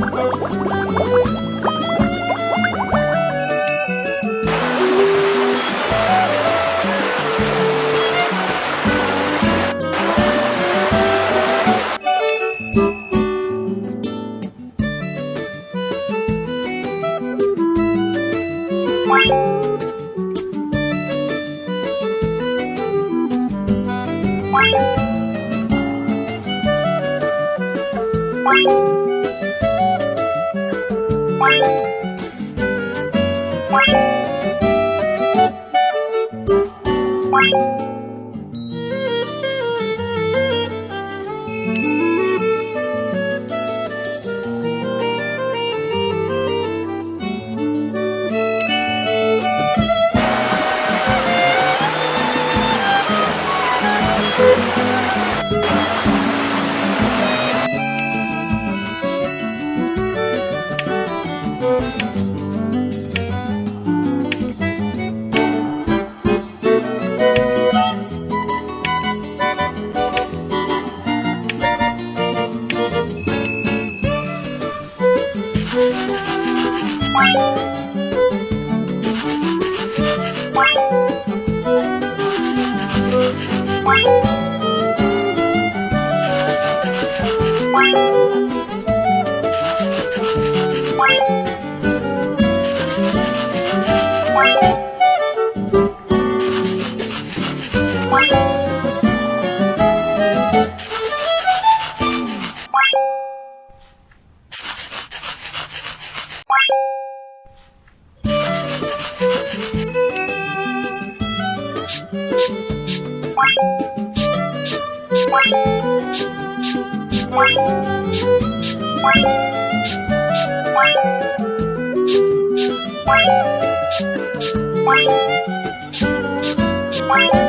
Bye. Bye. Bye. Bye.